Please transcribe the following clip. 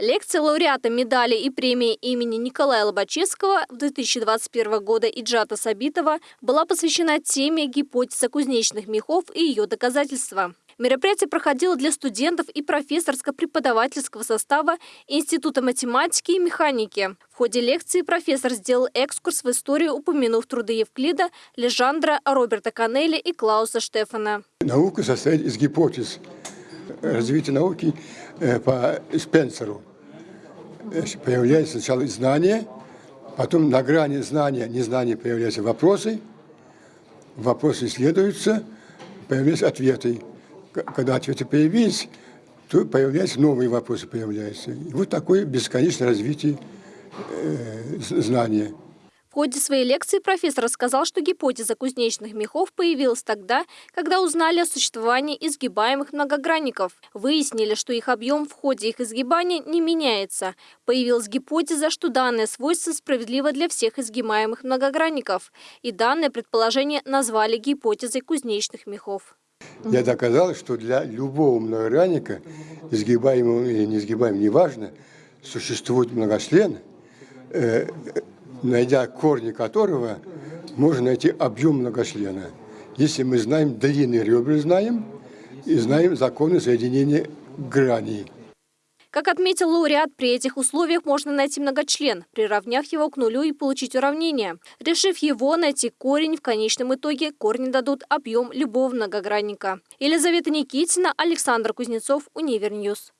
Лекция лауреата медали и премии имени Николая Лобачевского в 2021 года Иджата Сабитова была посвящена теме гипотеза кузнечных мехов и ее доказательства. Мероприятие проходило для студентов и профессорско-преподавательского состава Института математики и механики. В ходе лекции профессор сделал экскурс в историю, упомянув труды Евклида, Лежандра, Роберта Канелли и Клауса Штефана. Наука состоит из гипотез. Развитие науки э, по Спенсеру. Появляется сначала знание, потом на грани знания, незнания появляются вопросы, вопросы исследуются, появляются ответы. Когда ответы появились, то появляются новые вопросы появляются. И вот такое бесконечное развитие э, знания. Ходе своей лекции профессор рассказал, что гипотеза кузнечных мехов появилась тогда, когда узнали о существовании изгибаемых многогранников. Выяснили, что их объем в ходе их изгибания не меняется. Появилась гипотеза, что данное свойство справедливо для всех изгибаемых многогранников. И данное предположение назвали гипотезой кузнечных мехов. Я доказал, что для любого многогранника, изгибаемого или неизгибаемого, неважно, существует многочлен, э, найдя корни которого можно найти объем многочлена. Если мы знаем длины ребер, знаем, и знаем законы соединения граней. Как отметил лауреат, при этих условиях можно найти многочлен, приравняв его к нулю и получить уравнение. Решив его, найти корень, в конечном итоге корни дадут объем любого многогранника. Елизавета Никитина, Александр Кузнецов, Univer News.